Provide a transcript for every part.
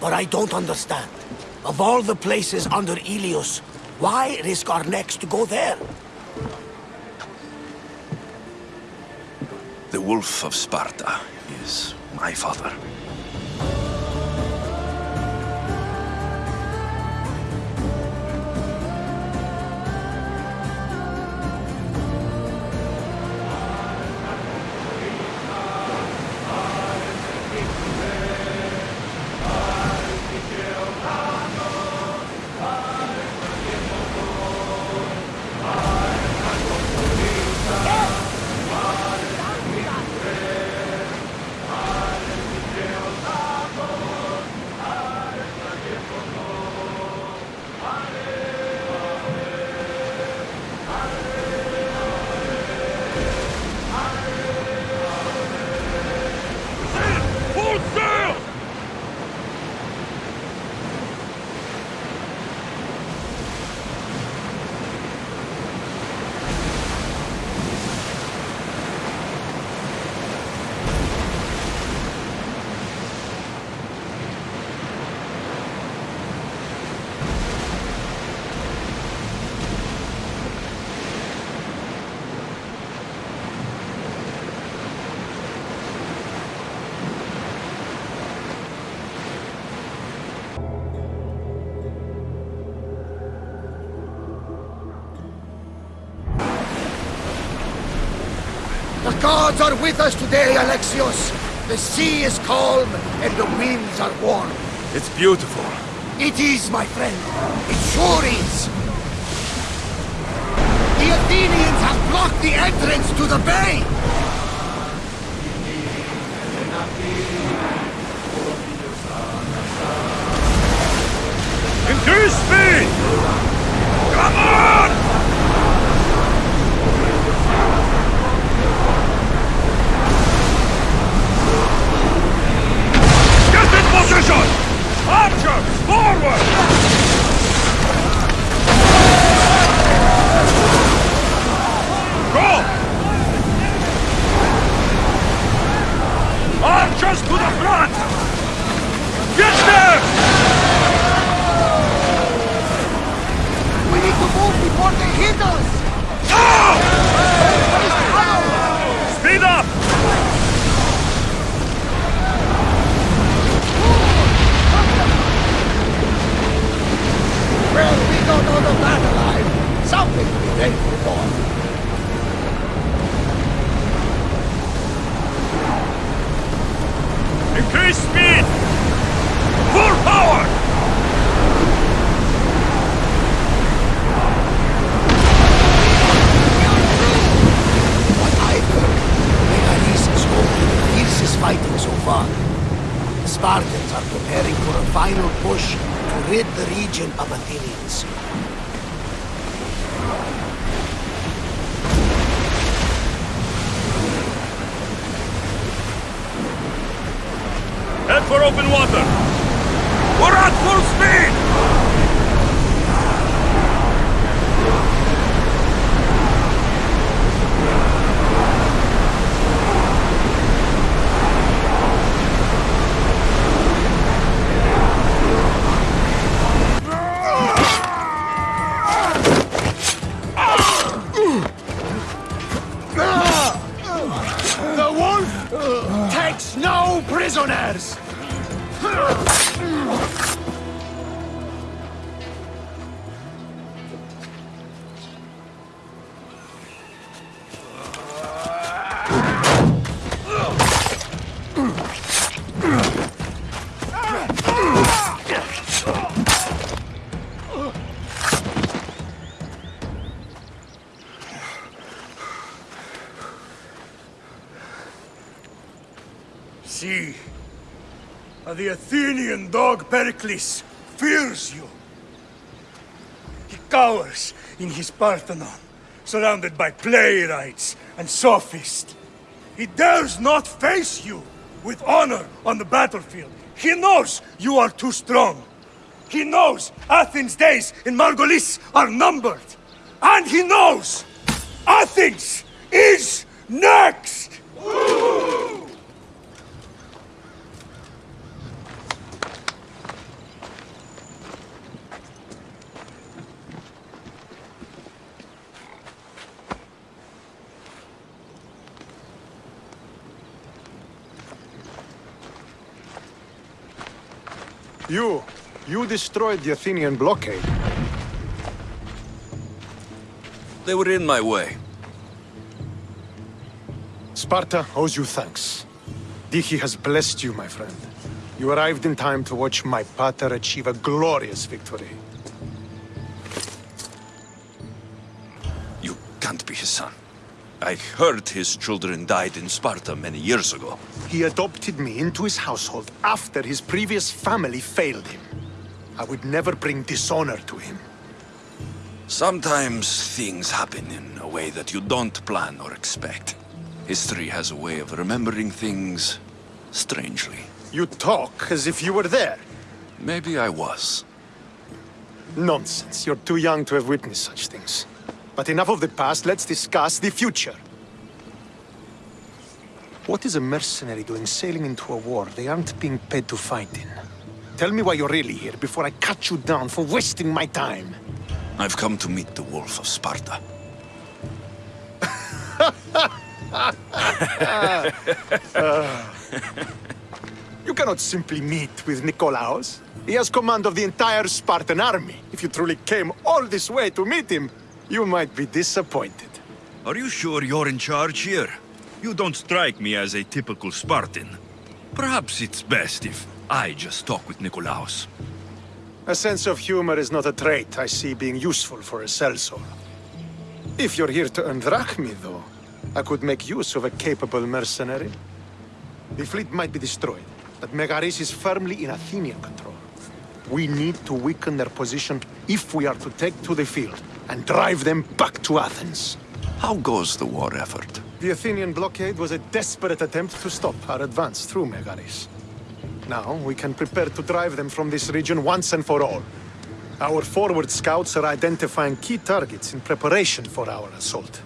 But I don't understand. Of all the places under Helios, why risk our necks to go there? The Wolf of Sparta is my father. Are with us today, Alexios. The sea is calm and the winds are warm. It's beautiful. It is, my friend. It sure is. The Athenians have blocked the entrance to the bay. Increase speed! Come on! Get in position! Archers, forward! Go! Archers to the front! Get there! We need to move before they hit us. Speed up! Well, we don't know the battle line. Something to be thankful for. Increase speed! Full power! What I've heard, Megaris is home to the fiercest fighting so far. The Spartans are preparing for a final push rid the region of Athenians. Head for open water! We're at full Athenian dog Pericles fears you. He cowers in his Parthenon, surrounded by playwrights and sophists. He dares not face you with honor on the battlefield. He knows you are too strong. He knows Athens' days in Megaris are numbered. And he knows Athens is next! You, you destroyed the Athenian blockade. They were in my way. Sparta owes you thanks. Diki has blessed you, my friend. You arrived in time to watch my pater achieve a glorious victory. You can't be his son. I heard his children died in Sparta many years ago. He adopted me into his household after his previous family failed him. I would never bring dishonor to him. Sometimes things happen in a way that you don't plan or expect. History has a way of remembering things strangely. You talk as if you were there. Maybe I was. Nonsense. You're too young to have witnessed such things. But enough of the past, let's discuss the future. What is a mercenary doing sailing into a war they aren't being paid to fight in? Tell me why you're really here before I cut you down for wasting my time. I've come to meet the Wolf of Sparta. You cannot simply meet with Nikolaos. He has command of the entire Spartan army. If you truly came all this way to meet him, you might be disappointed. Are you sure you're in charge here? You don't strike me as a typical Spartan. Perhaps it's best if I just talk with Nikolaos. A sense of humor is not a trait I see being useful for a sellsword. If you're here to earn drachmi, though, I could make use of a capable mercenary. The fleet might be destroyed, but Megaris is firmly in Athenian control. We need to weaken their position if we are to take to the field and drive them back to Athens. How goes the war effort? The Athenian blockade was a desperate attempt to stop our advance through Megaris. Now, we can prepare to drive them from this region once and for all. Our forward scouts are identifying key targets in preparation for our assault.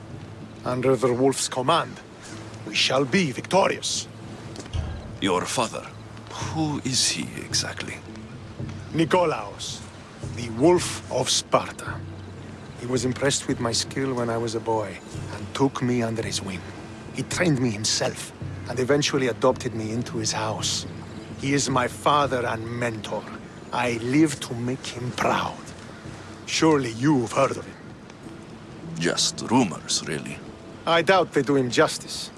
Under the Wolf's command, we shall be victorious. Your father. Who is he exactly? Nikolaos, the Wolf of Sparta. He was impressed with my skill when I was a boy, and took me under his wing. He trained me himself, and eventually adopted me into his house. He is my father and mentor. I live to make him proud. Surely you've heard of him. Just rumors, really. I doubt they do him justice.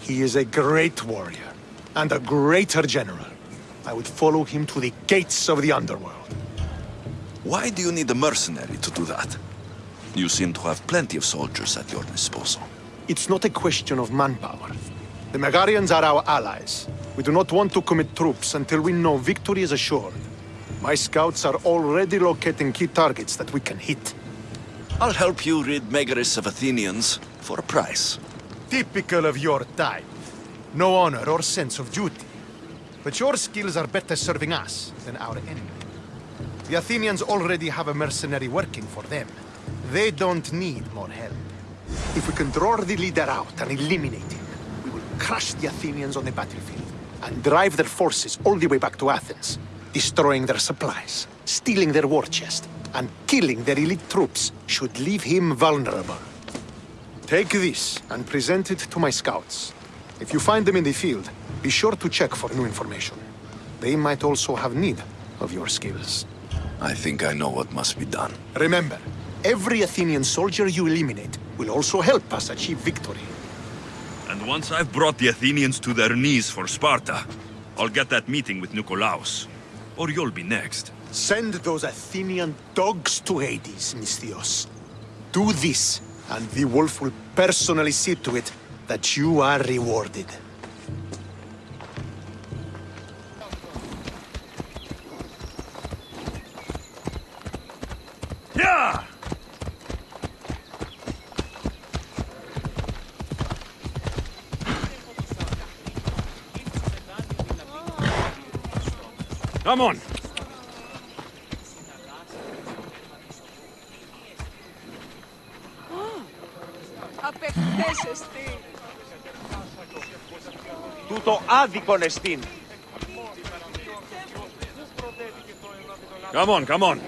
He is a great warrior, and a greater general. I would follow him to the gates of the underworld. Why do you need a mercenary to do that? You seem to have plenty of soldiers at your disposal. It's not a question of manpower. The Megarians are our allies. We do not want to commit troops until we know victory is assured. My scouts are already locating key targets that we can hit. I'll help you rid Megaris of Athenians for a price. Typical of your type. No honor or sense of duty. But your skills are better serving us than our enemy. The Athenians already have a mercenary working for them. They don't need more help. If we can draw the leader out and eliminate him, we will crush the Athenians on the battlefield and drive their forces all the way back to Athens, destroying their supplies, stealing their war chest, and killing their elite troops should leave him vulnerable. Take this and present it to my scouts. If you find them in the field, be sure to check for new information. They might also have need of your skills. I think I know what must be done. Remember, every Athenian soldier you eliminate will also help us achieve victory. And once I've brought the Athenians to their knees for Sparta, I'll get that meeting with Nikolaos. Or you'll be next. Send those Athenian dogs to Hades, Misthios. Do this, and the wolf will personally see to it that you are rewarded. Yeah! Come on! Απεκτέσεστη. Τούτο άδικον εστίν. Come on, come on!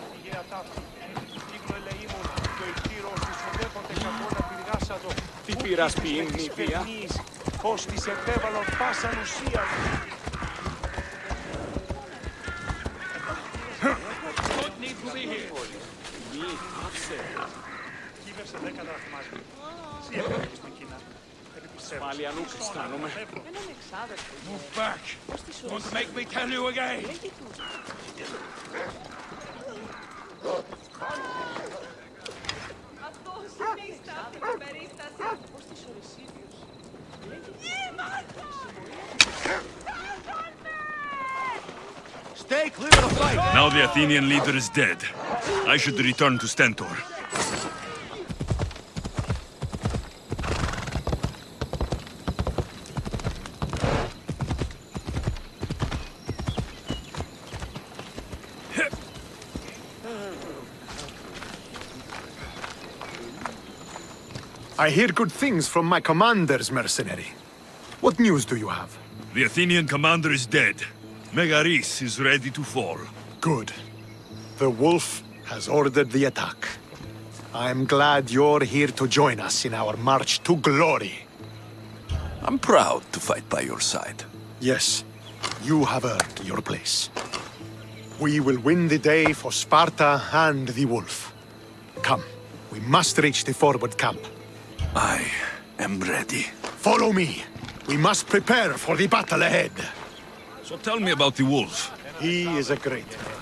Τι πειράς ποιήν νηπία. Πώς της επέβαλον πάσαν ουσίαν. Don't need to be here. Κύβευσε δέκα δραχμάρια. Εσύ έφευγες στην Κίνα. Πάλι ανούκ αισθάνομαι. Move back. Don't make me tell you again. Αυτός είναι η στάθη της περίστασης. Πώς της ορισίδιος. Είμαστε! Stay clear of the fight! Now the Athenian leader is dead. I should return to Stentor. I hear good things from my commanders, mercenary. What news do you have? The Athenian commander is dead. Megaris is ready to fall. Good. The wolf has ordered the attack. I'm glad you're here to join us in our march to glory. I'm proud to fight by your side. Yes, you have earned your place. We will win the day for Sparta and the wolf. Come, we must reach the forward camp. I am ready. Follow me. We must prepare for the battle ahead. So tell me about the wolf. He is a great man.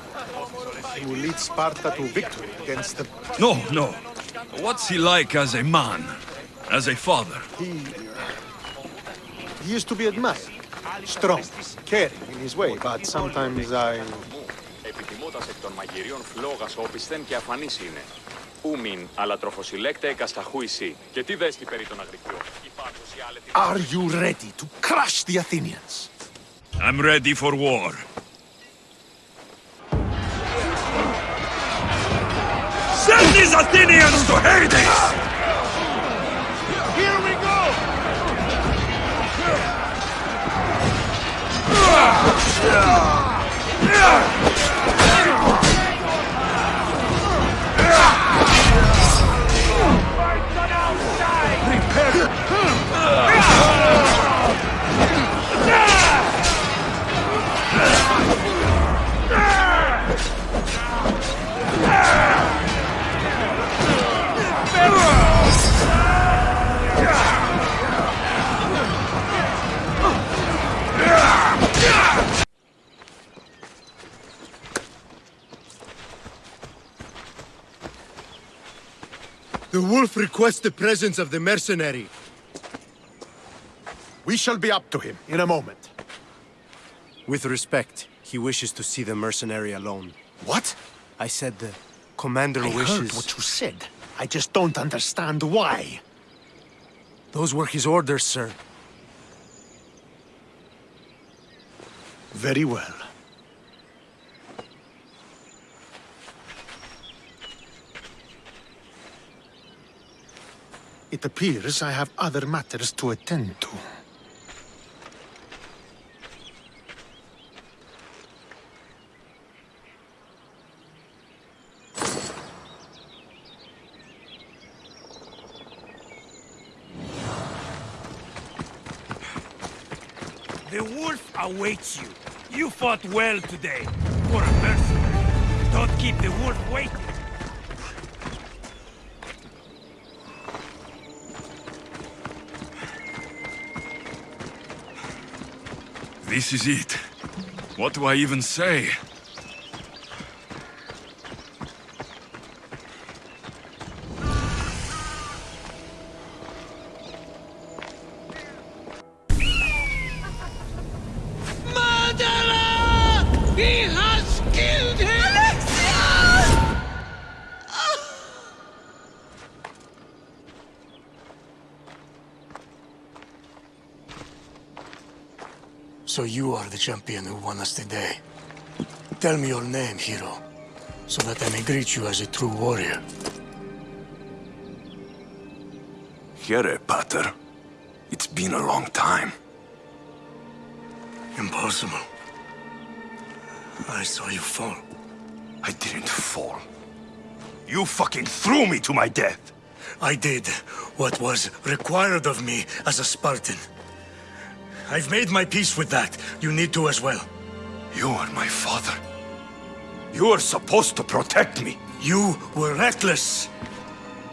He will lead Sparta to victory against the... No, no. What's he like as a man? As a father? He... He is to be admired. Strong, caring in his way, but sometimes I... Επιθυμούτας εκ των μαγειρίων φλόγας όπισθεν και αφανής είναι. Ούμιν, αλλά τροφοσυλλέκτε εκασταχού εσύ. Και τι δέστη περί των αγρικιών. Υπάρχος η άλετη... Are you ready to crush the Athenians? I'm ready for war. Send these Athenians to Hades! Here we go! The wolf requests the presence of the mercenary. We shall be up to him in a moment. With respect, he wishes to see the mercenary alone. What? I said the commander I wishes... heard what you said. I just don't understand why. Those were his orders, sir. Very well. It appears I have other matters to attend to. The wolf awaits you. You fought well today. For a mercenary. Don't keep the wolf waiting. This is it. What do I even say? Champion who won us today. Tell me your name, hero, so that I may greet you as a true warrior. Here, Pater. It's been a long time. Impossible. I saw you fall. I didn't fall. You fucking threw me to my death! I did what was required of me as a Spartan. I've made my peace with that. You need to as well. You are my father. You are supposed to protect me. You were reckless.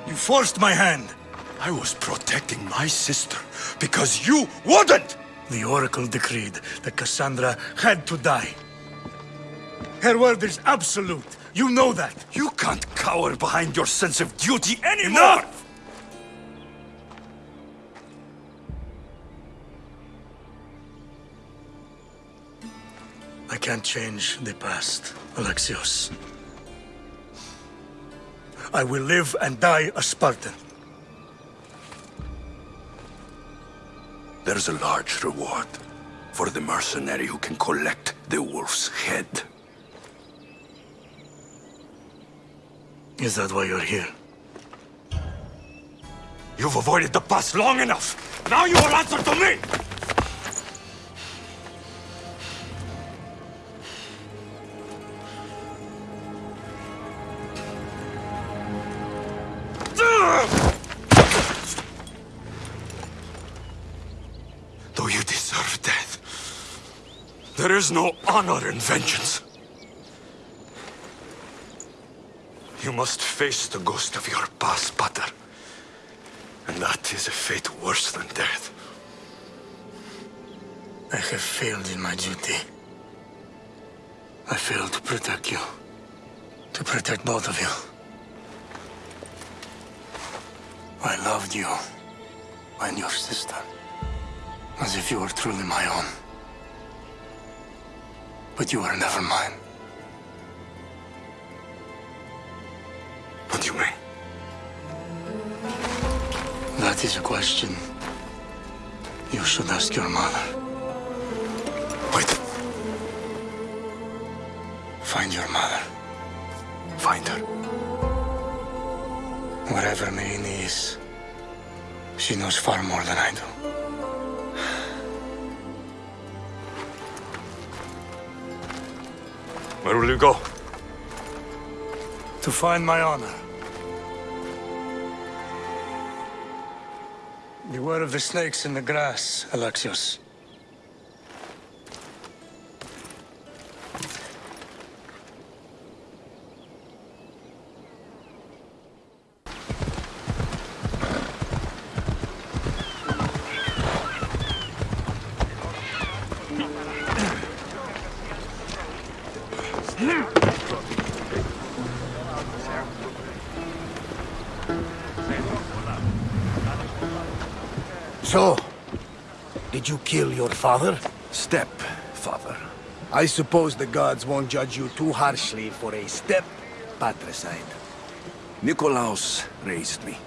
You forced my hand. I was protecting my sister because you wouldn't! The Oracle decreed that Cassandra had to die. Her word is absolute. You know that. You can't cower behind your sense of duty anymore! Enough! I can't change the past, Alexios. I will live and die a Spartan. There's a large reward for the mercenary who can collect the wolf's head. Is that why you're here? You've avoided the past long enough! Now you will answer to me! There is no honor in vengeance. You must face the ghost of your past, Pater. And that is a fate worse than death. I have failed in my duty. I failed to protect you. To protect both of you. I loved you and your sister as if you were truly my own. But you are never mine. What do you mean? That is a question you should ask your mother. Wait, Find your mother. find her. Wherever Myrrine is, she knows far more than I do. Where will you go? To find my honor. Beware of the snakes in the grass, Alexios. Your father? Step, father. I suppose the gods won't judge you too harshly for a step patricide. Nikolaos raised me,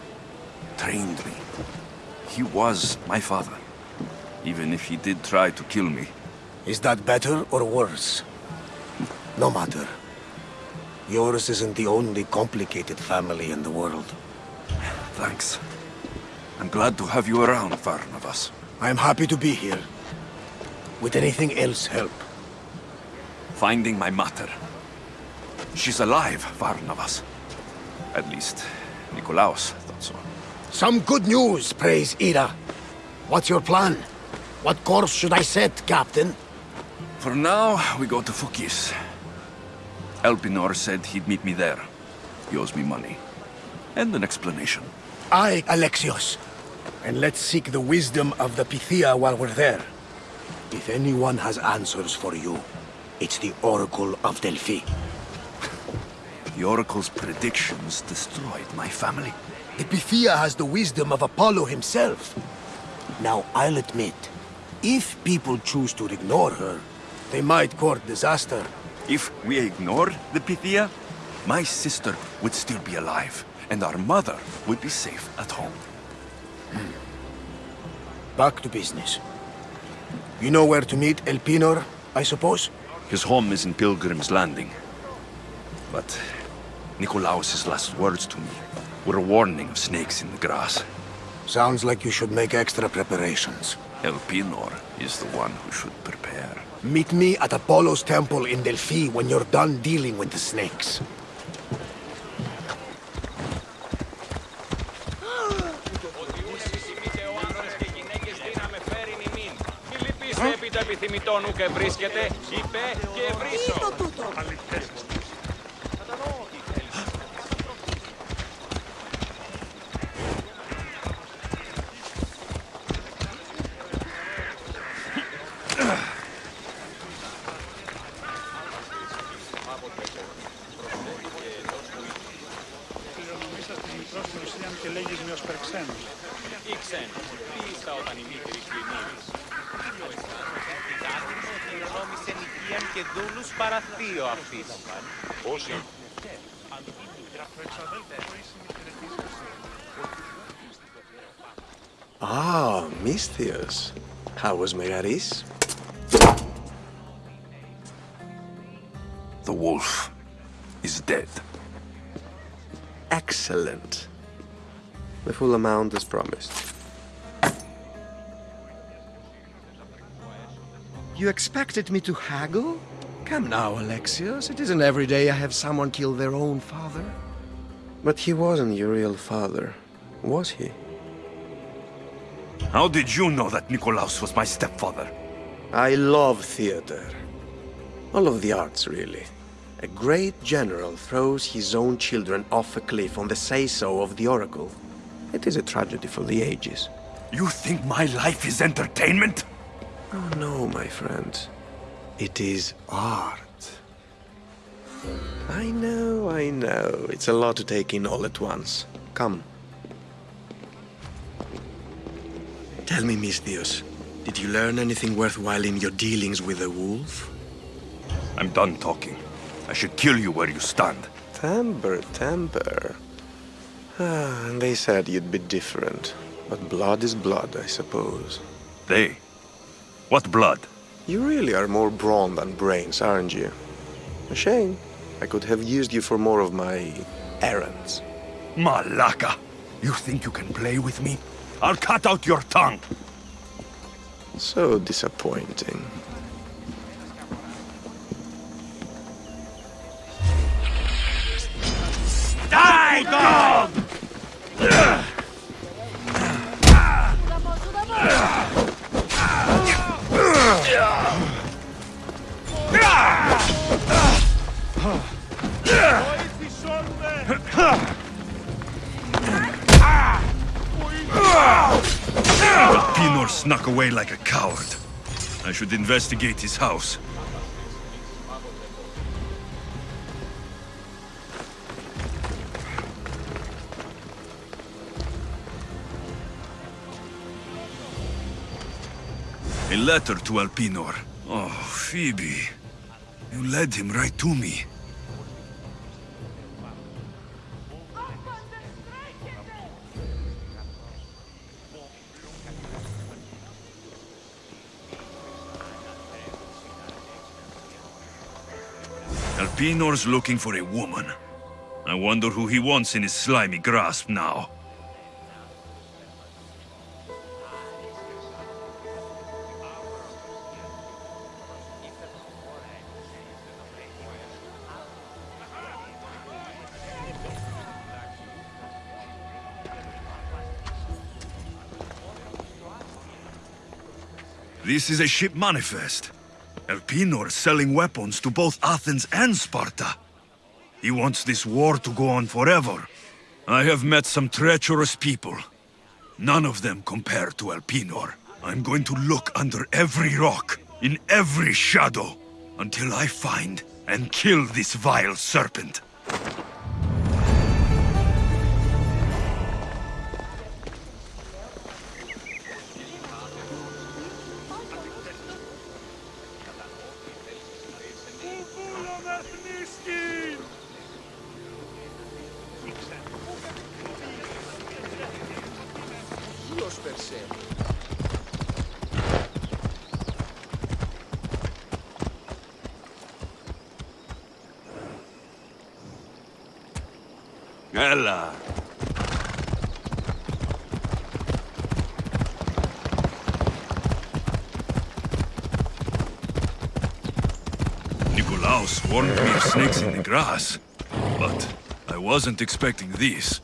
trained me. He was my father, even if he did try to kill me. Is that better or worse? No matter. Yours isn't the only complicated family in the world. Thanks. I'm glad to have you around, Varnavas. I'm happy to be here. Would anything else help? Finding my mother. She's alive, Varnavas. At least, Nikolaos thought so. Some good news, praise Ida. What's your plan? What course should I set, Captain? For now, we go to Phokis. Elpinor said he'd meet me there. He owes me money. And an explanation. I, Alexios. And let's seek the wisdom of the Pythia while we're there. If anyone has answers for you, it's the Oracle of Delphi. The Oracle's predictions destroyed my family. The has the wisdom of Apollo himself. Now, I'll admit, if people choose to ignore her, they might court disaster. If we ignore the Pythia, my sister would still be alive, and our mother would be safe at home. Hmm. Back to business. You know where to meet Elpinor, I suppose? His home is in Pilgrim's Landing. But Nikolaos's last words to me were a warning of snakes in the grass. Sounds like you should make extra preparations. Elpinor is the one who should prepare. Meet me at Apollo's temple in Delphi when you're done dealing with the snakes. γειτόνου και βρίσκεται, είπε και ευρύσω. Τι είναι τούτο. Misthios. How was Megaris? The wolf is dead. Excellent. The full amount is promised. You expected me to haggle? Come now, Alexios. It isn't every day I have someone kill their own father. But he wasn't your real father, was he? How did you know that Nikolaos was my stepfather? I love theater. All of the arts, really. A great general throws his own children off a cliff on the say-so of the oracle. It is a tragedy for the ages. You think my life is entertainment? Oh no, my friend. It is art. I know, I know. It's a lot to take in all at once. Come. Tell me, Misthios, did you learn anything worthwhile in your dealings with the wolf? I'm done talking. I should kill you where you stand. Temper, temper. Ah, and they said you'd be different. But blood is blood, I suppose. They? What blood? You really are more brawn than brains, aren't you? A shame. I could have used you for more of my errands. Malaka! You think you can play with me? I'll cut out your tongue! So disappointing. Die, dog! Pinor snuck away like a coward. I should investigate his house. A letter to Elpinor. Oh, Phoebe. You led him right to me. Elpinor's looking for a woman. I wonder who he wants in his slimy grasp now. This is a ship manifest. Elpinor selling weapons to both Athens and Sparta. He wants this war to go on forever. I have met some treacherous people. None of them compare to Elpinor. I'm going to look under every rock, in every shadow, until I find and kill this vile serpent. Grass, but I wasn't expecting this.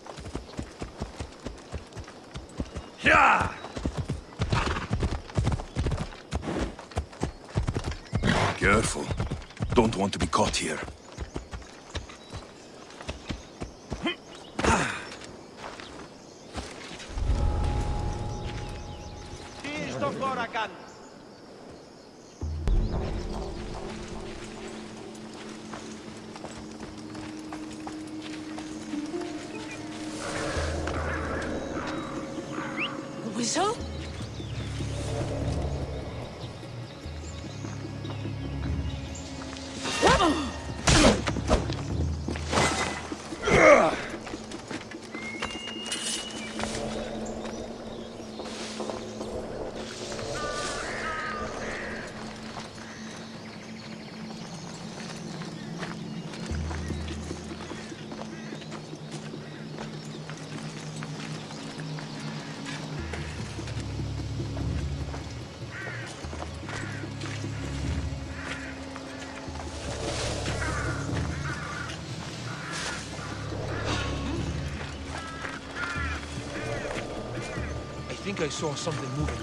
So. Think I saw something moving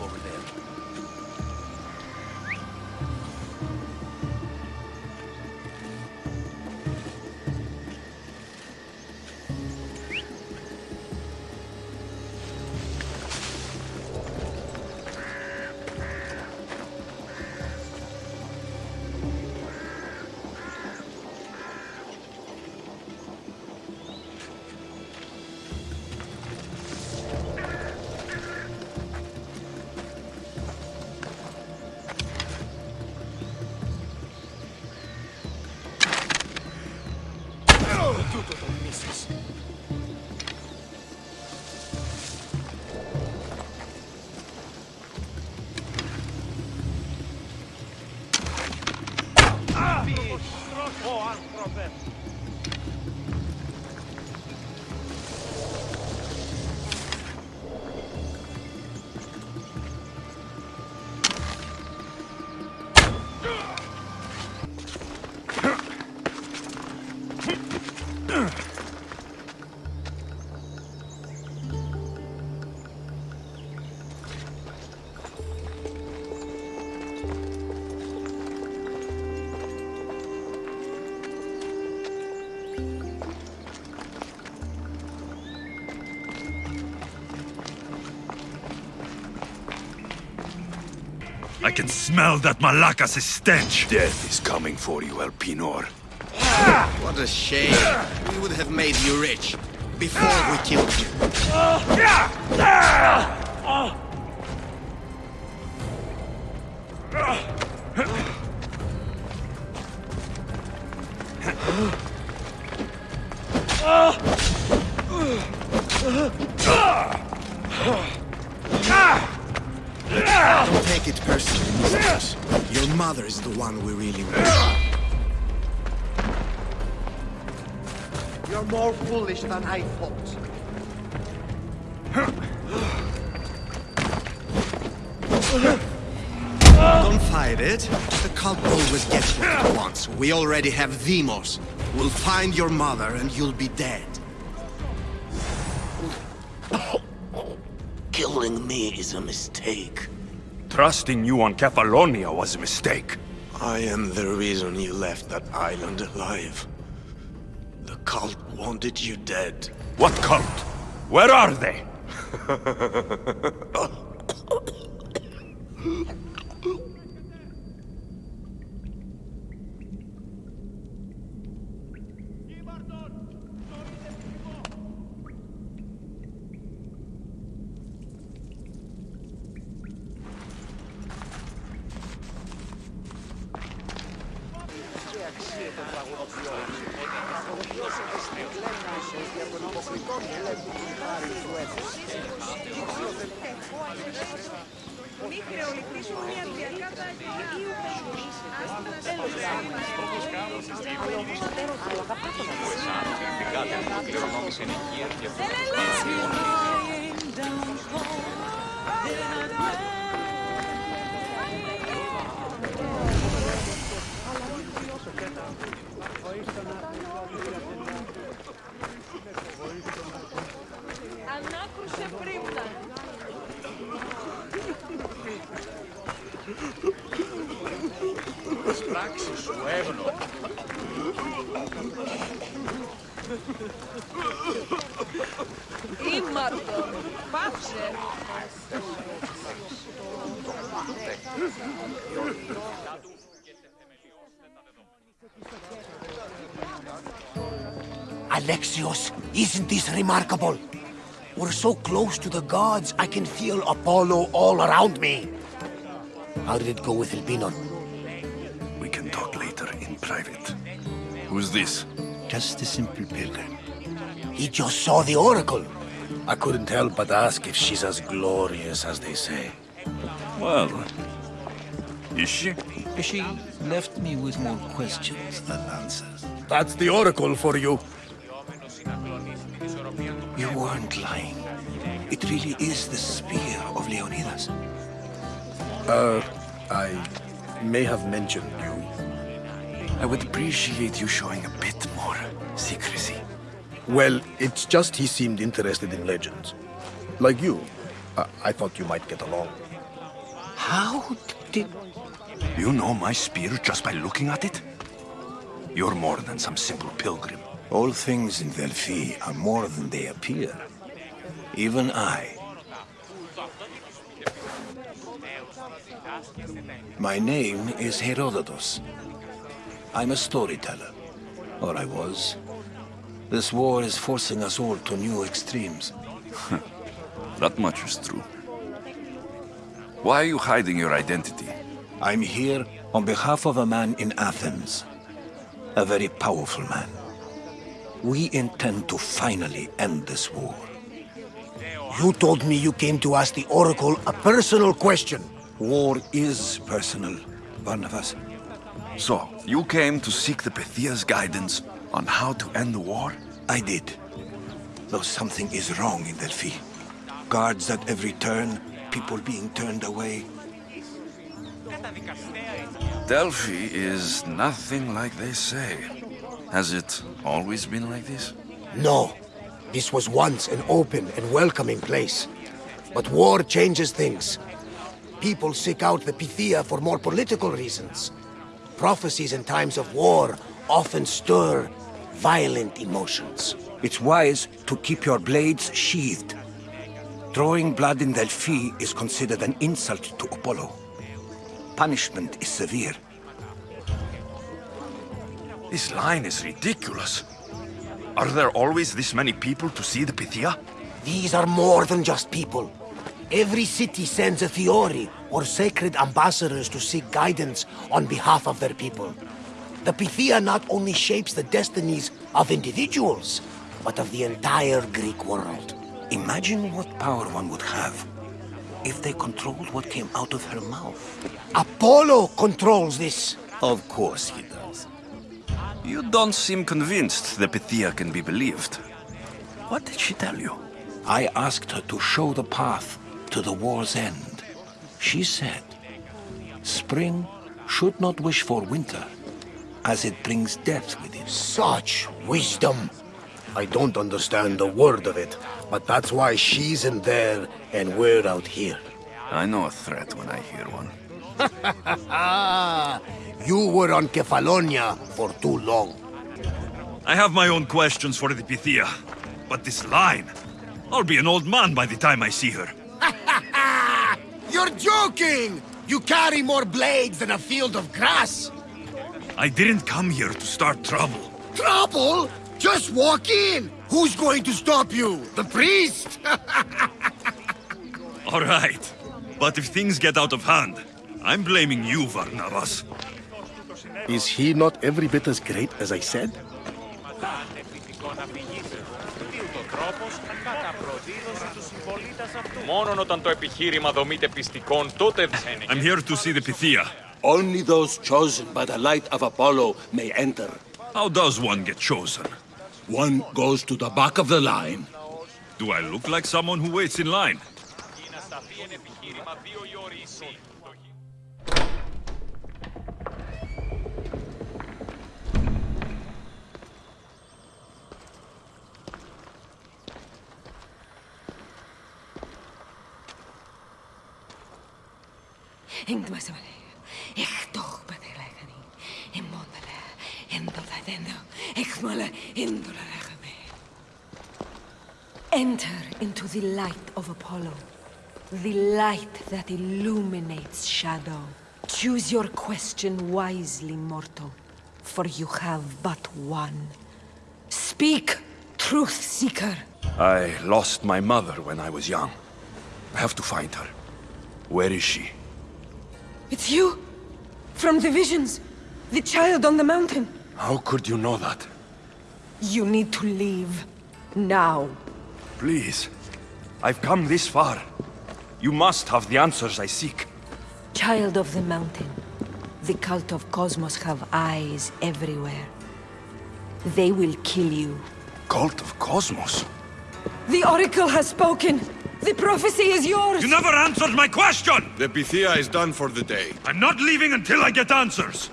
I can smell that Malaka's stench. Death is coming for you, Elpinor. What a shame. We would have made you rich before we killed you. Ah! Ah! Ah! Than I thought. Don't fight it. The cult always gets what it wants. We already have Deimos. We'll find your mother and you'll be dead. Killing me is a mistake. Trusting you on Kefalonia was a mistake. I am the reason you left that island alive. Wanted you dead. What cult? Where are they? Alexios, isn't this remarkable? We're so close to the gods, I can feel Apollo all around me. How did it go with Elpinor? We can talk later in private. Who's this? Just a simple pilgrim. He just saw the Oracle. I couldn't help but ask if she's as glorious as they say. Well, is she? She left me with more questions than answers. That's the Oracle for you. Really is the spear of Leonidas. Uh, I may have mentioned you. I would appreciate you showing a bit more secrecy. Well, it's just he seemed interested in legends. Like you. I, I thought you might get along. How did... You know my spear just by looking at it? You're more than some simple pilgrim. All things in Delphi are more than they appear. Even I. My name is Herodotus. I'm a storyteller. Or I was. This war is forcing us all to new extremes. that much is true. Why are you hiding your identity? I'm here on behalf of a man in Athens. A very powerful man. We intend to finally end this war. You told me you came to ask the Oracle a personal question. War is personal, Barnabas. So, you came to seek the Pythia's guidance on how to end the war? I did. Though something is wrong in Delphi. Guards at every turn, people being turned away. Delphi is nothing like they say. Has it always been like this? No. This was once an open and welcoming place. But war changes things. People seek out the Pythia for more political reasons. Prophecies in times of war often stir violent emotions. It's wise to keep your blades sheathed. Drawing blood in Delphi is considered an insult to Apollo. Punishment is severe. This line is ridiculous. Are there always this many people to see the Pythia? These are more than just people. Every city sends a theoroi, or sacred ambassadors to seek guidance on behalf of their people. The Pythia not only shapes the destinies of individuals, but of the entire Greek world. Imagine what power one would have if they controlled what came out of her mouth. Apollo controls this. Of course he does. You don't seem convinced the Pythia can be believed. What did she tell you? I asked her to show the path to the war's end. She said, Spring should not wish for winter, as it brings death with it. Such wisdom! I don't understand a word of it, but that's why she's in there and we're out here. I know a threat when I hear one. you were on Kefalonia for too long. I have my own questions for the Pythia, but this line... I'll be an old man by the time I see her. You're joking! You carry more blades than a field of grass! I didn't come here to start trouble. Trouble? Just walk in! Who's going to stop you? The priest? All right. But if things get out of hand, I'm blaming you, Varnavas. Is he not every bit as great as I said? I'm here to see the Pythia. Only those chosen by the light of Apollo may enter. How does one get chosen? One goes to the back of the line. Do I look like someone who waits in line? Enter into the light of Apollo, the light that illuminates shadow. Choose your question wisely, mortal, for you have but one. Speak, truth seeker. I lost my mother when I was young. I have to find her. Where is she? It's you! From the visions! The child on the mountain! How could you know that? You need to leave. Now. Please. I've come this far. You must have the answers I seek. Child of the Mountain. The cult of Kosmos have eyes everywhere. They will kill you. Cult of Kosmos? The Oracle has spoken! The prophecy is yours! You never answered my question! The Pythia is done for the day. I'm not leaving until I get answers!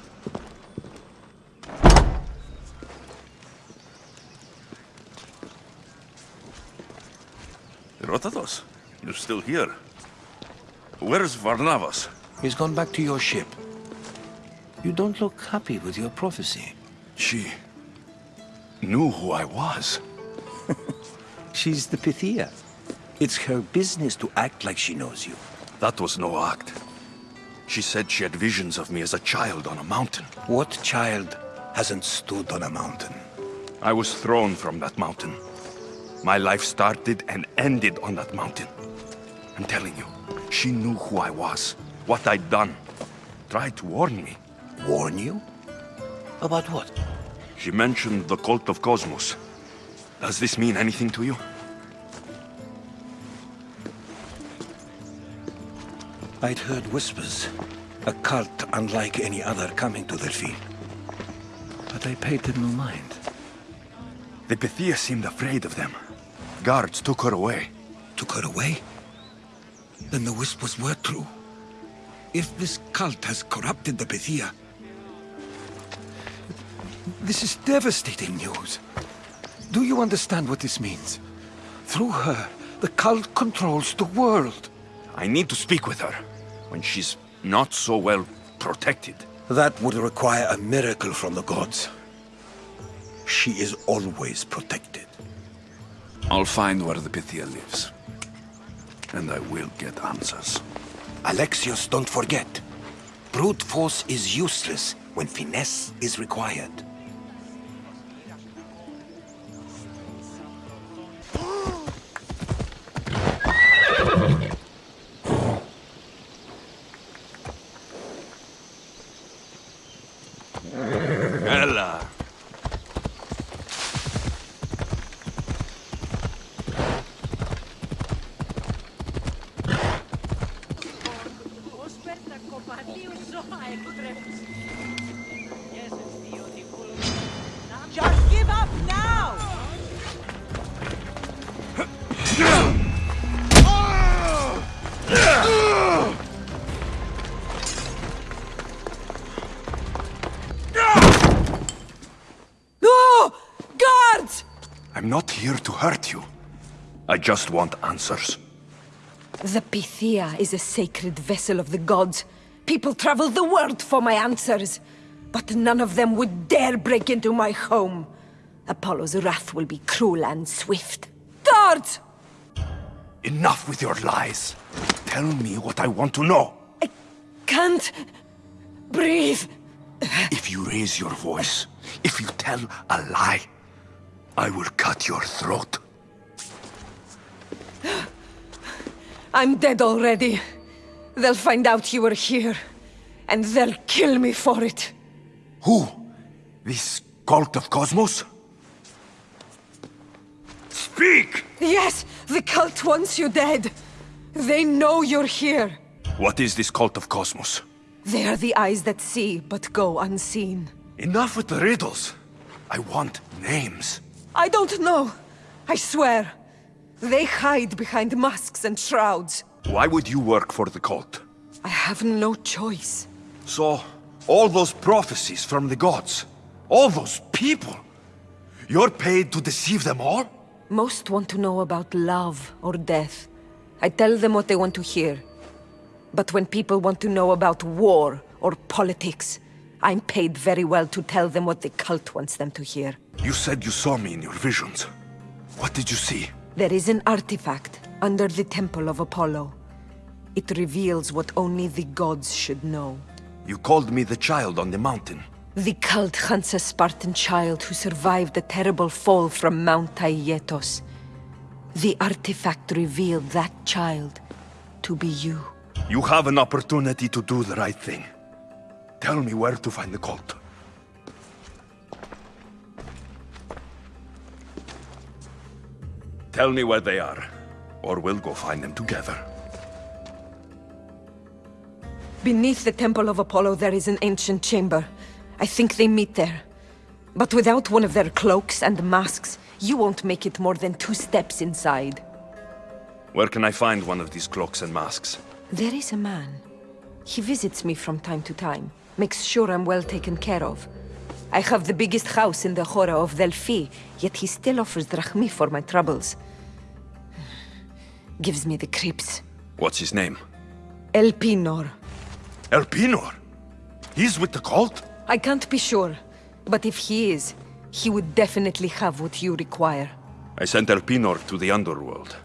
Herodotus, you're still here. Where's Varnavas? He's gone back to your ship. You don't look happy with your prophecy. She... knew who I was. She's the Pythia. It's her business to act like she knows you. That was no act. She said she had visions of me as a child on a mountain. What child hasn't stood on a mountain? I was thrown from that mountain. My life started and ended on that mountain. I'm telling you, she knew who I was, what I'd done. Tried to warn me. Warn you? About what? She mentioned the cult of Kosmos. Does this mean anything to you? I'd heard whispers. A cult unlike any other coming to Delphi. But I paid them no mind. The Pythia seemed afraid of them. Guards took her away. Took her away? Then the whispers were true. If this cult has corrupted the Pythia... This is devastating news. Do you understand what this means? Through her, the cult controls the world. I need to speak with her, when she's not so well protected. That would require a miracle from the gods. She is always protected. I'll find where the Pythia lives. And I will get answers. Alexios, don't forget. Brute force is useless when finesse is required. Hurt you. I just want answers. The Pythia is a sacred vessel of the gods. People travel the world for my answers. But none of them would dare break into my home. Apollo's wrath will be cruel and swift. Guards! Enough with your lies. Tell me what I want to know. I can't... breathe. If you raise your voice, if you tell a lie, I will cut your throat. I'm dead already. They'll find out you were here. And they'll kill me for it. Who? This cult of Kosmos? Speak! Yes, the cult wants you dead. They know you're here. What is this cult of Kosmos? They are the eyes that see, but go unseen. Enough with the riddles. I want names. I don't know. I swear. They hide behind masks and shrouds. Why would you work for the cult? I have no choice. So, all those prophecies from the gods, all those people, you're paid to deceive them all? Most want to know about love or death. I tell them what they want to hear. But when people want to know about war or politics, I'm paid very well to tell them what the cult wants them to hear. You said you saw me in your visions. What did you see? There is an artifact under the Temple of Apollo. It reveals what only the gods should know. You called me the child on the mountain. The cult hunts a Spartan child who survived a terrible fall from Mount Taygetos. The artifact revealed that child to be you. You have an opportunity to do the right thing. Tell me where to find the cult. Tell me where they are, or we'll go find them together. Beneath the Temple of Apollo there is an ancient chamber. I think they meet there. But without one of their cloaks and masks, you won't make it more than two steps inside. Where can I find one of these cloaks and masks? There is a man. He visits me from time to time makes sure I'm well taken care of. I have the biggest house in the Hora of Delphi, yet he still offers drachmi for my troubles. Gives me the creeps. What's his name? Elpinor. Elpinor? He's with the cult? I can't be sure, but if he is, he would definitely have what you require. I sent Elpinor to the underworld.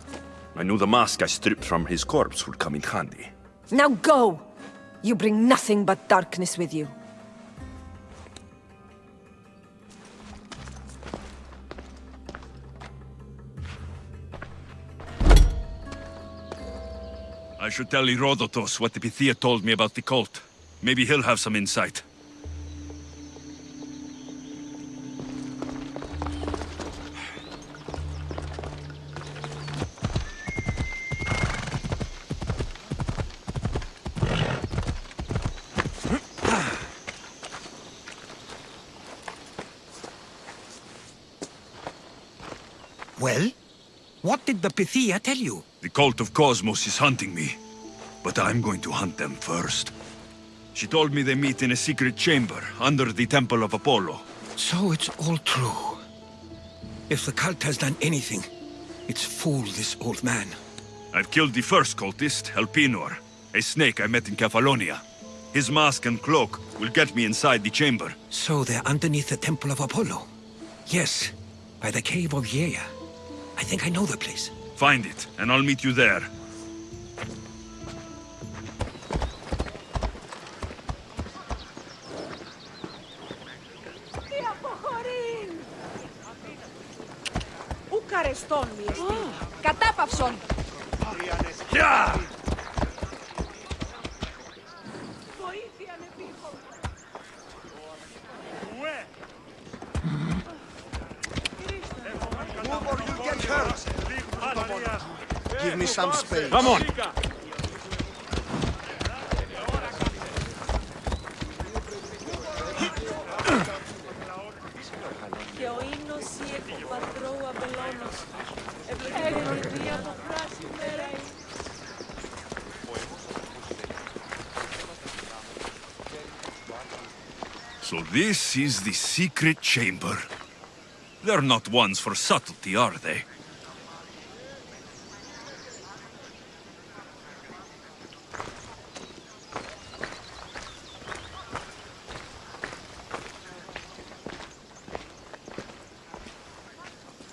I knew the mask I stripped from his corpse would come in handy. Now go! You bring nothing but darkness with you. I should tell Herodotus what the Pythia told me about the cult. Maybe he'll have some insight. The Pythia tell you? The cult of Kosmos is hunting me, but I'm going to hunt them first. She told me they meet in a secret chamber under the Temple of Apollo. So it's all true. If the cult has done anything, it's fooled this old man. I've killed the first cultist, Elpinor, a snake I met in Kefalonia. His mask and cloak will get me inside the chamber. So they're underneath the Temple of Apollo? Yes, by the Cave of Yea. I think I know the place. Find it, and I'll meet you there. Τι αποχωρήν! Ου καρεστών μη εστί. Κατάπαυσον! This is the secret chamber. They're not ones for subtlety, are they?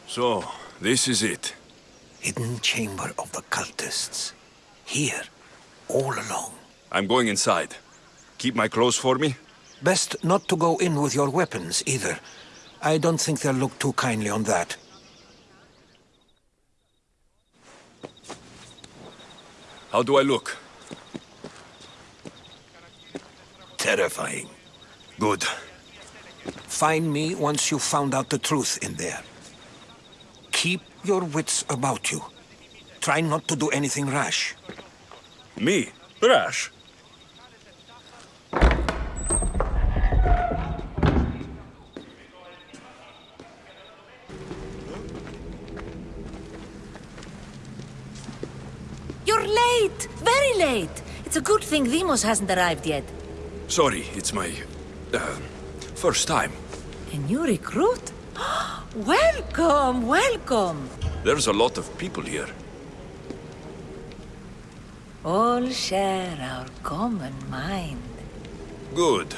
So, this is it. Hidden chamber of the cultists. Here, all alone. I'm going inside. Keep my clothes for me? Best not to go in with your weapons, either. I don't think they'll look too kindly on that. How do I look? Terrifying. Good. Find me once you've found out the truth in there. Keep your wits about you. Try not to do anything rash. Me? Rash? You're late! Very late! It's a good thing Deimos hasn't arrived yet. Sorry, it's my... Uh, first time. A new recruit? welcome, welcome! There's a lot of people here. All share our common mind. Good.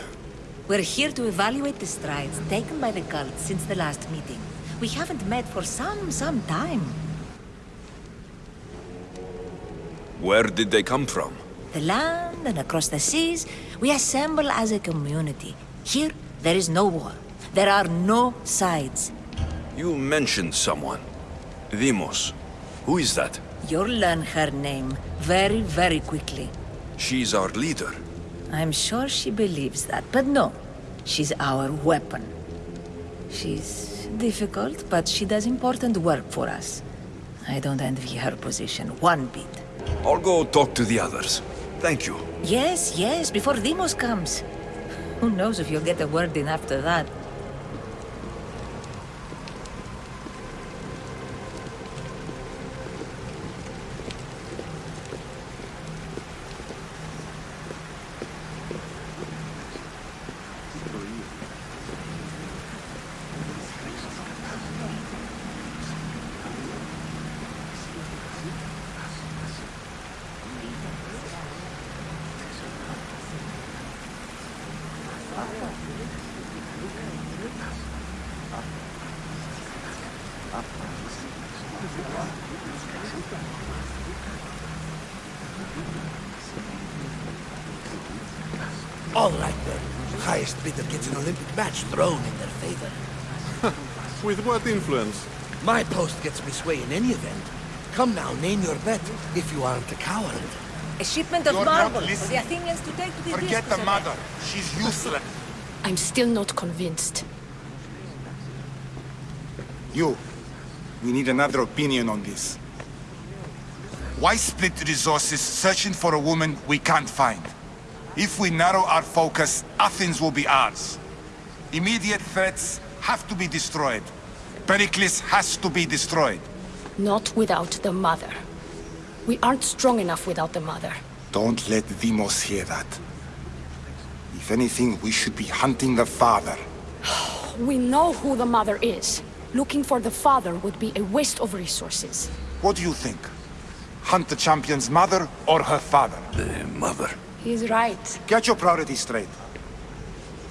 We're here to evaluate the strides taken by the cult since the last meeting. We haven't met for some, some time. Where did they come from? The land and across the seas, we assemble as a community. Here, there is no war. There are no sides. You mentioned someone. Deimos. Who is that? You'll learn her name very, very quickly. She's our leader. I'm sure she believes that, but no. She's our weapon. She's difficult, but she does important work for us. I don't envy her position one bit. I'll go talk to the others. Thank you. Yes, yes, before Deimos comes. Who knows if you'll get a word in after that. All right then. Highest bidder gets an Olympic match thrown in their favor. With what influence? My post gets me sway in any event. Come now, name your bet, if you aren't a coward. A shipment of You're not marble for the. Athenians to take to the Forget discus the mother. She's useless. I'm still not convinced. You. We need another opinion on this. Why split resources searching for a woman we can't find? If we narrow our focus, Athens will be ours. Immediate threats have to be destroyed. Pericles has to be destroyed. Not without the mother. We aren't strong enough without the mother. Don't let Deimos hear that. If anything, we should be hunting the father. We know who the mother is. Looking for the father would be a waste of resources. What do you think? Hunt the champion's mother or her father? The mother. He's right. Get your priorities straight.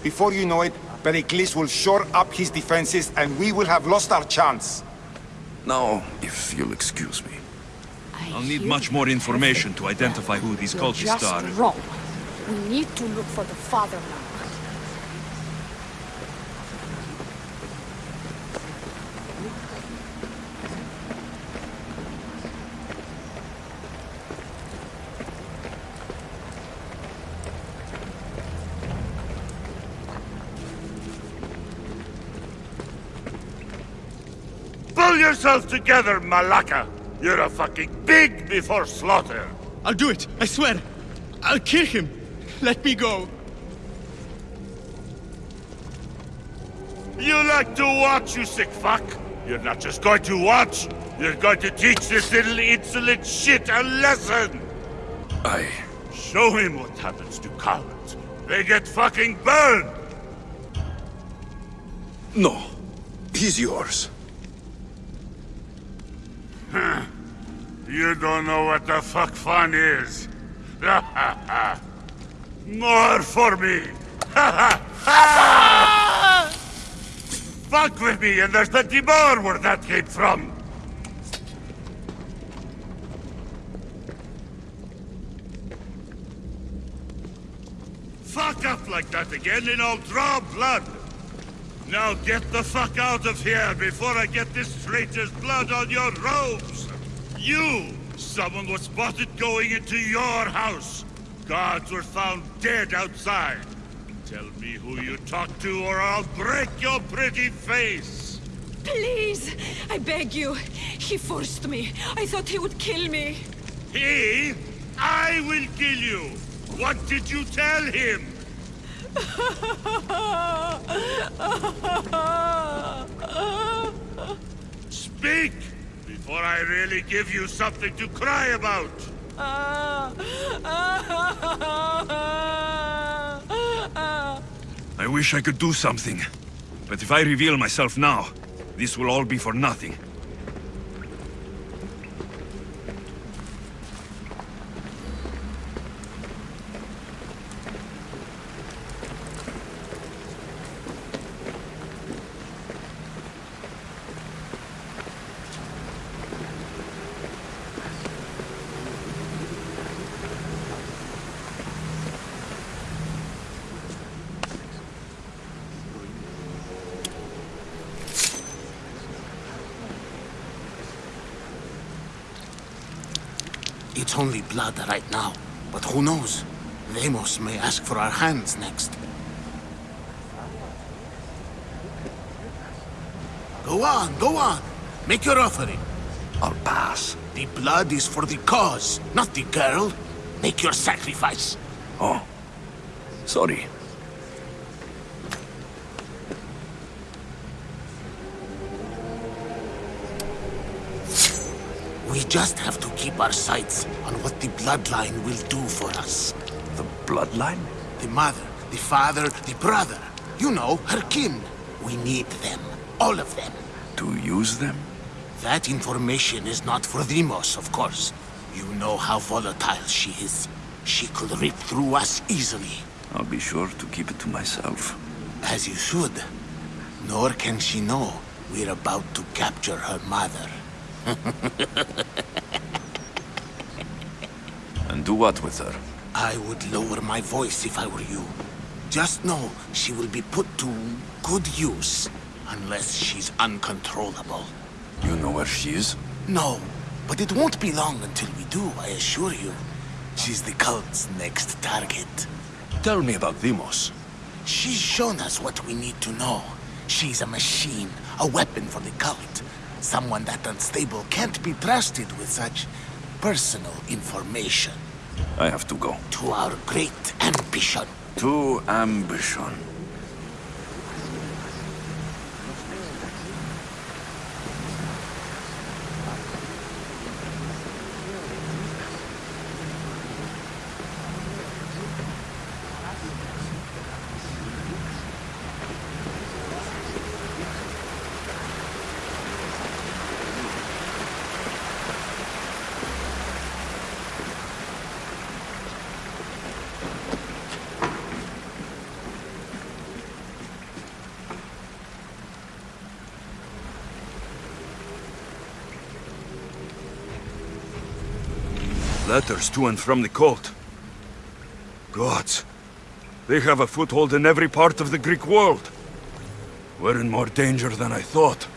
Before you know it, Pericles will shore up his defenses and we will have lost our chance. Now, if you'll excuse me. I'll need much more information to identify who these You're cultists just are. wrong. We need to look for the father now. Pull yourself together, Malaka! You're a fucking pig before slaughter! I'll do it, I swear. I'll kill him. Let me go. You like to watch, you sick fuck! You're not just going to watch, you're going to teach this little insolent shit a lesson! I... Show him what happens to cowards. They get fucking burned! No. He's yours. You don't know what the fuck fun is. More for me! Fuck with me and there's plenty more where that came from! Fuck up like that again and I'll draw blood! Now get the fuck out of here before I get this traitor's blood on your robes! You! Someone was spotted going into your house! Guards were found dead outside! Tell me who you talked to or I'll break your pretty face! Please, I beg you. He forced me. I thought he would kill me. He? I will kill you! What did you tell him? Speak! Before I really give you something to cry about! I wish I could do something. But if I reveal myself now, this will all be for nothing. It's only blood right now, but who knows? Deimos may ask for our hands next. Go on, go on. Make your offering. I'll pass. The blood is for the cause, not the girl. Make your sacrifice. Oh. Sorry. We just have to keep our sights on what the bloodline will do for us. The bloodline? The mother, the father, the brother. You know, her kin. We need them. All of them. To use them? That information is not for Deimos, of course. You know how volatile she is. She could rip through us easily. I'll be sure to keep it to myself. As you should. Nor can she know we're about to capture her mother. And do what with her? I would lower my voice if I were you. Just know she will be put to good use, unless she's uncontrollable. You know where she is? No, but it won't be long until we do, I assure you. She's the cult's next target. Tell me about Deimos. She's shown us what we need to know. She's a machine, a weapon for the cult. Someone that unstable can't be trusted with such personal information. I have to go. To our great ambition. To ambition. To and from the cult. Gods. They have a foothold in every part of the Greek world. We're in more danger than I thought.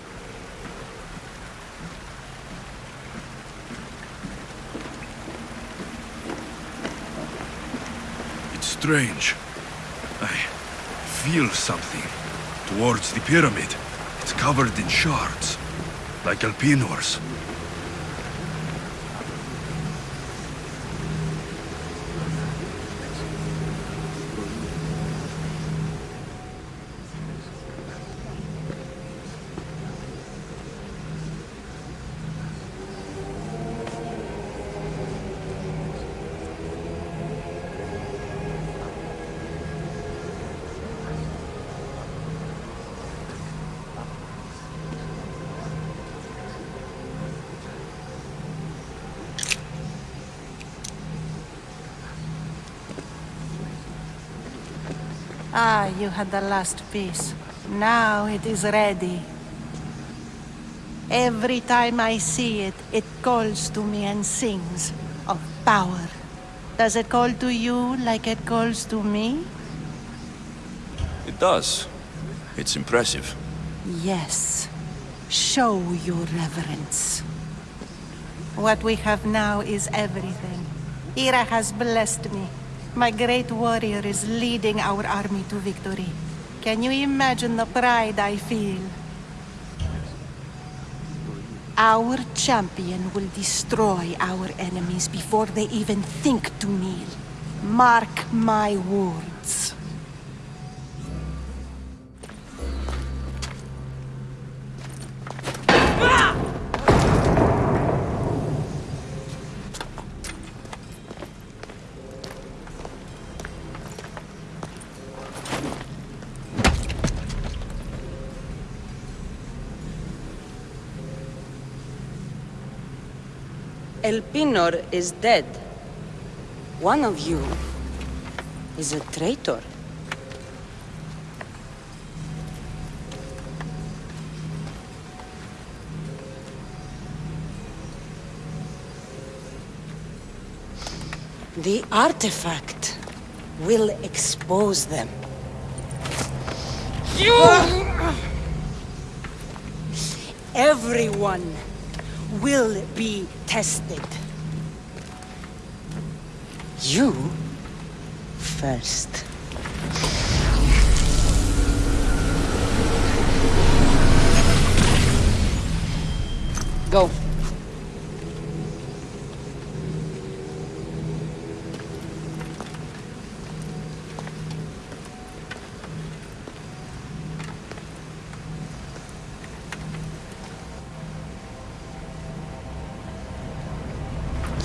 It's strange. I feel something towards the pyramid. It's covered in shards, like Elpinor's. Ah, you had the last piece. Now it is ready. Every time I see it, it calls to me and sings of power. Does it call to you like it calls to me? It does. It's impressive. Yes. Show your reverence. What we have now is everything. Ira has blessed me. My great warrior is leading our army to victory. Can you imagine the pride I feel? Our champion will destroy our enemies before they even think to kneel. Mark my words. Elpinor is dead. One of you is a traitor. The artifact will expose them. You! Everyone will be tested. You first. Go.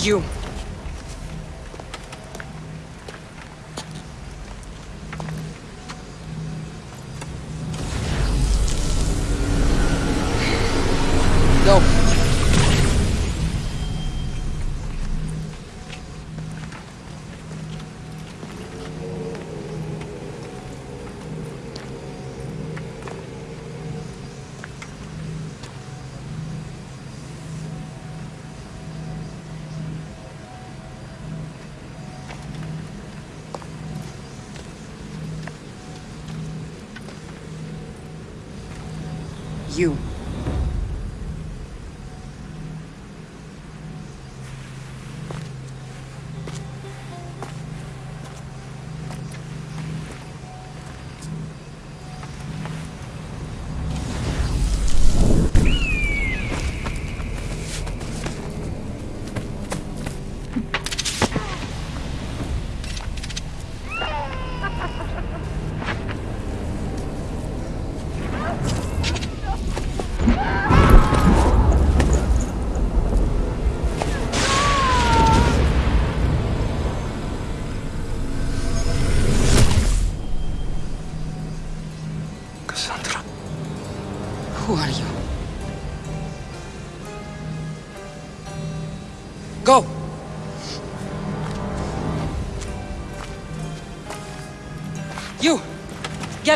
You.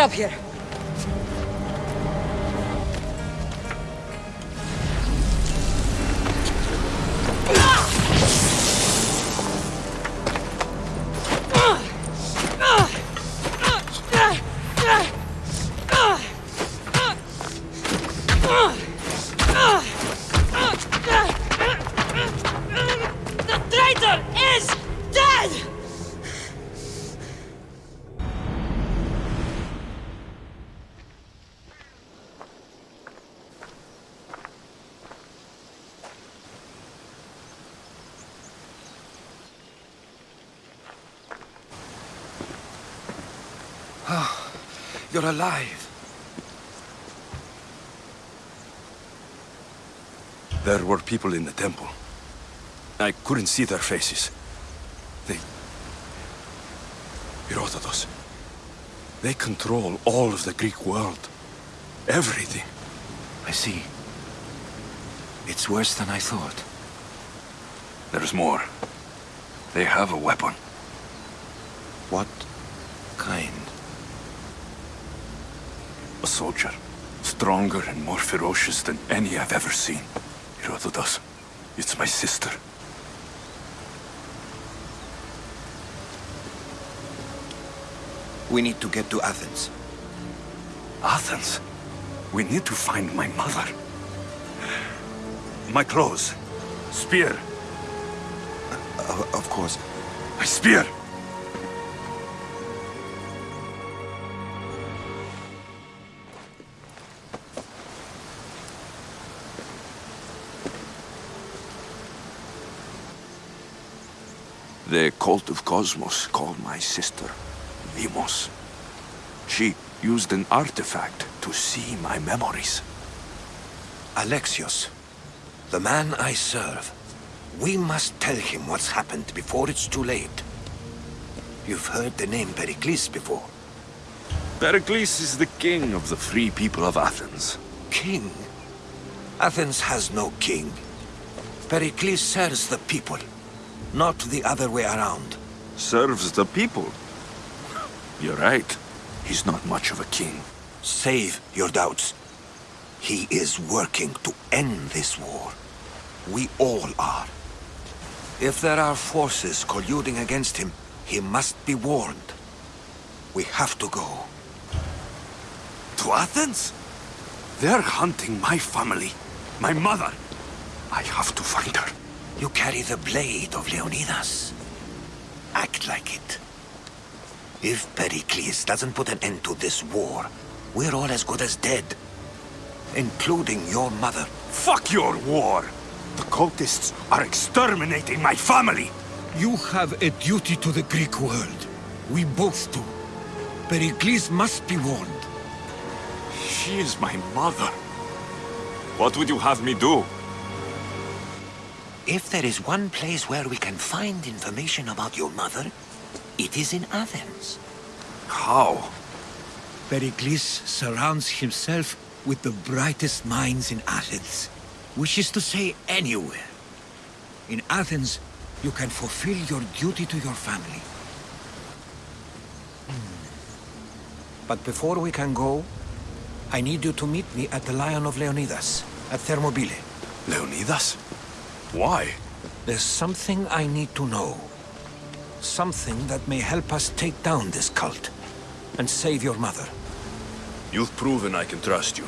Up here! You're alive. There were people in the temple. I couldn't see their faces. They... Herodotus. They control all of the Greek world. Everything. I see. It's worse than I thought. There's more. They have a weapon. What kind? A soldier. Stronger and more ferocious than any I've ever seen. Herodotus. It's my sister. We need to get to Athens. Athens? We need to find my mother. My clothes. Spear. Uh, of course. My spear! Cult of Kosmos called my sister Deimos. She used an artifact to see my memories. Alexios, the man I serve. We must tell him what's happened before it's too late. You've heard the name Pericles before. Pericles is the king of the free people of Athens. King? Athens has no king. Pericles serves the people, not the other way around. Serves the people. You're right. He's not much of a king. Save your doubts. He is working to end this war. We all are. If there are forces colluding against him, he must be warned. We have to go. To Athens? They're hunting my family. My mother. I have to find her. You carry the blade of Leonidas. Act like it. If Pericles doesn't put an end to this war, we're all as good as dead. Including your mother. Fuck your war! The cultists are exterminating my family! You have a duty to the Greek world. We both do. Pericles must be warned. She is my mother. What would you have me do? If there is one place where we can find information about your mother, it is in Athens. How? Pericles surrounds himself with the brightest minds in Athens. Which is to say, anywhere. In Athens, you can fulfill your duty to your family. Hmm. But before we can go, I need you to meet me at the Lion of Leonidas, at Thermopylae. Leonidas? Why? There's something I need to know. Something that may help us take down this cult and save your mother. You've proven I can trust you.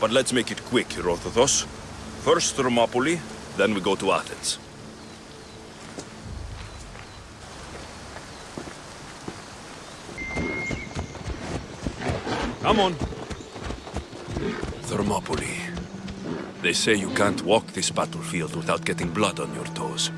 But let's make it quick, Herodotus. First Thermopylae, then we go to Athens. Come on. Thermopylae. They say you can't walk this battlefield without getting blood on your toes.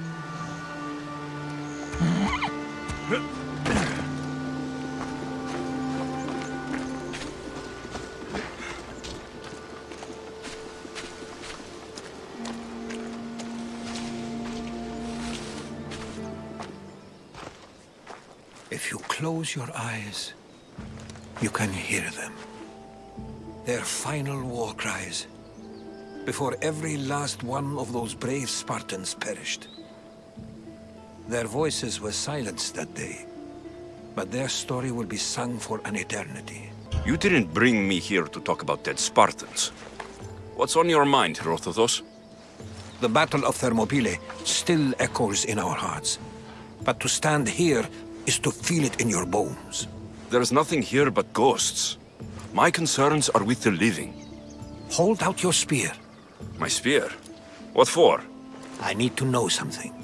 If you close your eyes, you can hear them. Their final war cries, before every last one of those brave Spartans perished. Their voices were silenced that day, but their story will be sung for an eternity. You didn't bring me here to talk about dead Spartans. What's on your mind, Herodotus? The Battle of Thermopylae still echoes in our hearts. But to stand here is to feel it in your bones. There's nothing here but ghosts. My concerns are with the living. Hold out your spear. My spear? What for? I need to know something.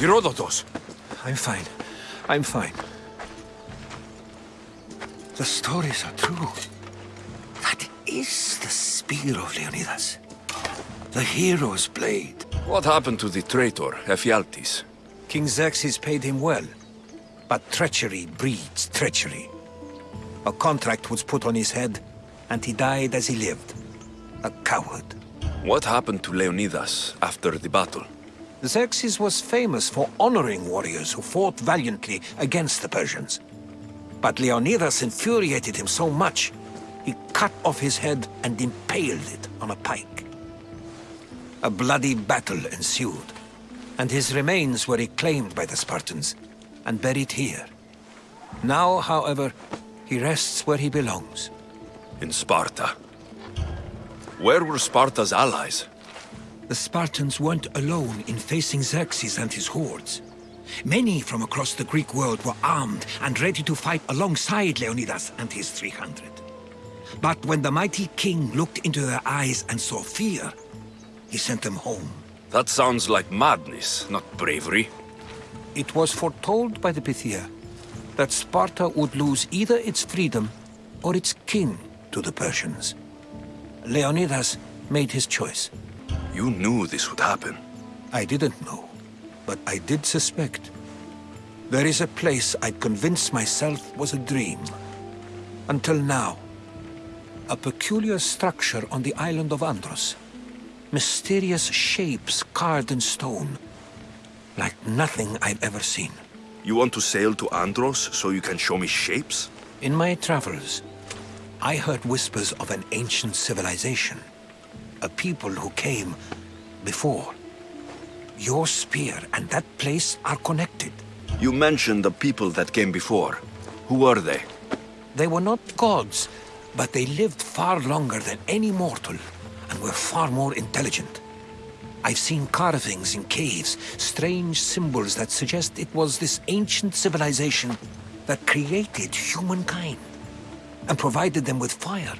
Herodotus! I'm fine. I'm fine. The stories are true. That is the spear of Leonidas. The hero's blade. What happened to the traitor, Ephialtes? King Xerxes paid him well. But treachery breeds treachery. A contract was put on his head, and he died as he lived. A coward. What happened to Leonidas after the battle? Xerxes was famous for honoring warriors who fought valiantly against the Persians. But Leonidas infuriated him so much, he cut off his head and impaled it on a pike. A bloody battle ensued, and his remains were reclaimed by the Spartans and buried here. Now, however, he rests where he belongs. In Sparta. Where were Sparta's allies? The Spartans weren't alone in facing Xerxes and his hordes. Many from across the Greek world were armed and ready to fight alongside Leonidas and his 300. But when the mighty king looked into their eyes and saw fear, he sent them home. That sounds like madness, not bravery. It was foretold by the Pythia that Sparta would lose either its freedom or its king to the Persians. Leonidas made his choice. You knew this would happen. I didn't know, but I did suspect. There is a place I'd convinced myself was a dream. Until now. A peculiar structure on the island of Andros. Mysterious shapes carved in stone. Like nothing I've ever seen. You want to sail to Andros so you can show me shapes? In my travels, I heard whispers of an ancient civilization a people who came before. Your spear and that place are connected. You mentioned the people that came before. Who were they? They were not gods, but they lived far longer than any mortal, and were far more intelligent. I've seen carvings in caves, strange symbols that suggest it was this ancient civilization that created humankind, and provided them with fire.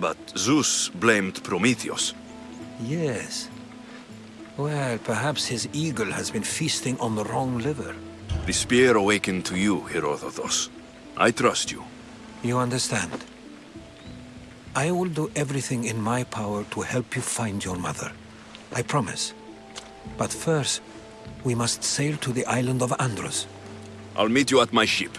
But Zeus blamed Prometheus. Yes. Well, perhaps his eagle has been feasting on the wrong liver. The spear awakened to you, Herodotus. I trust you. You understand? I will do everything in my power to help you find your mother. I promise. But first, we must sail to the island of Andros. I'll meet you at my ship.